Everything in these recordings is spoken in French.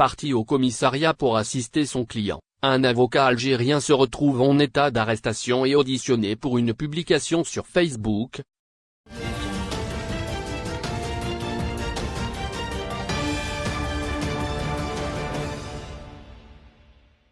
Parti au commissariat pour assister son client, un avocat algérien se retrouve en état d'arrestation et auditionné pour une publication sur Facebook.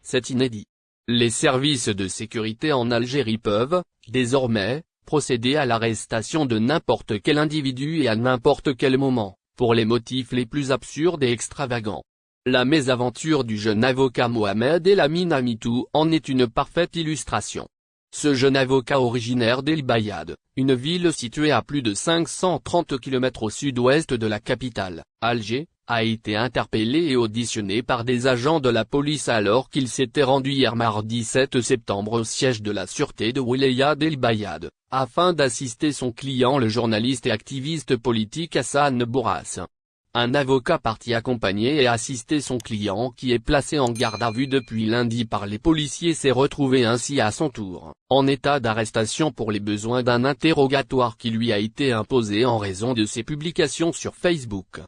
C'est inédit. Les services de sécurité en Algérie peuvent, désormais, procéder à l'arrestation de n'importe quel individu et à n'importe quel moment, pour les motifs les plus absurdes et extravagants. La mésaventure du jeune avocat Mohamed El Amitou en est une parfaite illustration. Ce jeune avocat originaire d'El Bayad, une ville située à plus de 530 km au sud-ouest de la capitale, Alger, a été interpellé et auditionné par des agents de la police alors qu'il s'était rendu hier mardi 7 septembre au siège de la sûreté de Wilaya El Bayad, afin d'assister son client le journaliste et activiste politique Hassan Bourras. Un avocat parti accompagner et assister son client qui est placé en garde à vue depuis lundi par les policiers s'est retrouvé ainsi à son tour, en état d'arrestation pour les besoins d'un interrogatoire qui lui a été imposé en raison de ses publications sur Facebook.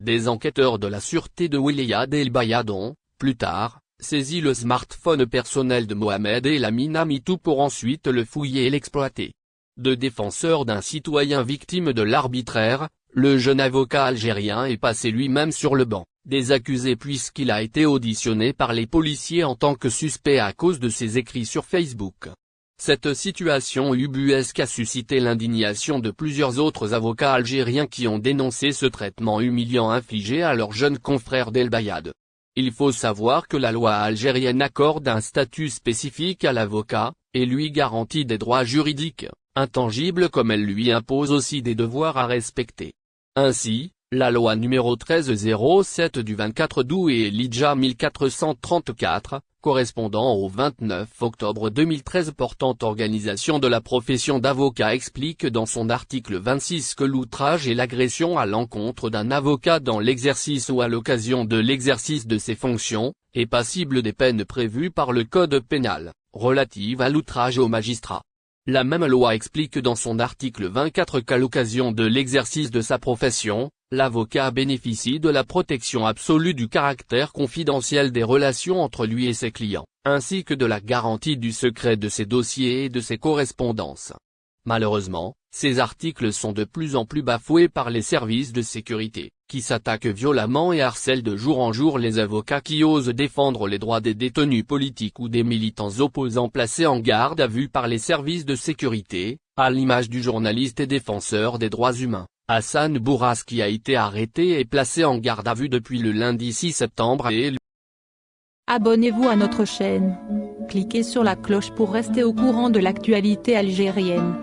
Des enquêteurs de la sûreté de Williad El Bayadon, plus tard, saisi le smartphone personnel de Mohamed El Amitou pour ensuite le fouiller et l'exploiter. De défenseur d'un citoyen victime de l'arbitraire, le jeune avocat algérien est passé lui-même sur le banc, des accusés puisqu'il a été auditionné par les policiers en tant que suspect à cause de ses écrits sur Facebook. Cette situation ubuesque a suscité l'indignation de plusieurs autres avocats algériens qui ont dénoncé ce traitement humiliant infligé à leur jeune confrère d'El Bayad. Il faut savoir que la loi algérienne accorde un statut spécifique à l'avocat, et lui garantit des droits juridiques, intangibles comme elle lui impose aussi des devoirs à respecter. Ainsi, la loi numéro 1307 du 24 août et l'IDJA 1434, correspondant au 29 octobre 2013 portant organisation de la profession d'avocat explique dans son article 26 que l'outrage et l'agression à l'encontre d'un avocat dans l'exercice ou à l'occasion de l'exercice de ses fonctions, est passible des peines prévues par le Code pénal, relatives à l'outrage au magistrat. La même loi explique dans son article 24 qu'à l'occasion de l'exercice de sa profession, l'avocat bénéficie de la protection absolue du caractère confidentiel des relations entre lui et ses clients, ainsi que de la garantie du secret de ses dossiers et de ses correspondances. Malheureusement, ces articles sont de plus en plus bafoués par les services de sécurité, qui s'attaquent violemment et harcèlent de jour en jour les avocats qui osent défendre les droits des détenus politiques ou des militants opposants placés en garde à vue par les services de sécurité, à l'image du journaliste et défenseur des droits humains, Hassan Bourras qui a été arrêté et placé en garde à vue depuis le lundi 6 septembre et Abonnez-vous à notre chaîne. Cliquez sur la cloche pour rester au courant de l'actualité algérienne.